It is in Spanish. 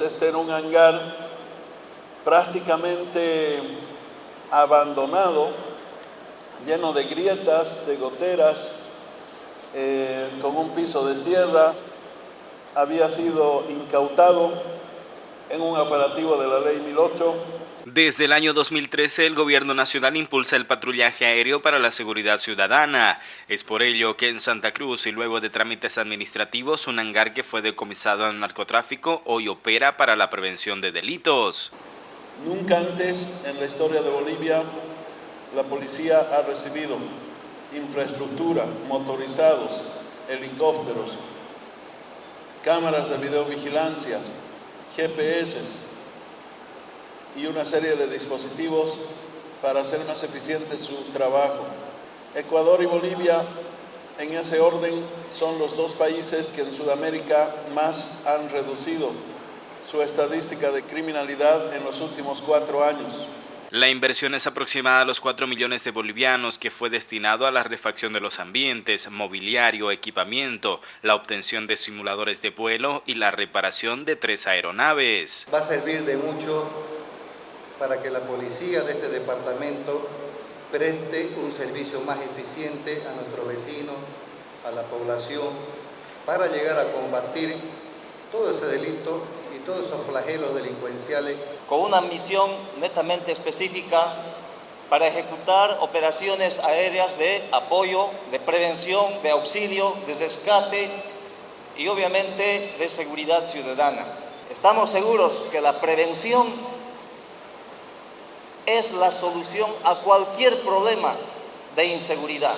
Este era un hangar prácticamente abandonado, lleno de grietas, de goteras, eh, con un piso de tierra, había sido incautado en un operativo de la Ley 1008. Desde el año 2013, el Gobierno Nacional impulsa el patrullaje aéreo para la seguridad ciudadana. Es por ello que en Santa Cruz, y luego de trámites administrativos, un hangar que fue decomisado al narcotráfico hoy opera para la prevención de delitos. Nunca antes en la historia de Bolivia la policía ha recibido infraestructura, motorizados, helicópteros, cámaras de videovigilancia, GPS y una serie de dispositivos para hacer más eficiente su trabajo. Ecuador y Bolivia, en ese orden, son los dos países que en Sudamérica más han reducido su estadística de criminalidad en los últimos cuatro años. La inversión es aproximada a los 4 millones de bolivianos que fue destinado a la refacción de los ambientes, mobiliario, equipamiento, la obtención de simuladores de vuelo y la reparación de tres aeronaves. Va a servir de mucho para que la policía de este departamento preste un servicio más eficiente a nuestros vecinos, a la población, para llegar a combatir todo ese delito y todos esos flagelos delincuenciales. Con una misión netamente específica para ejecutar operaciones aéreas de apoyo, de prevención, de auxilio, de rescate y obviamente de seguridad ciudadana. Estamos seguros que la prevención es la solución a cualquier problema de inseguridad.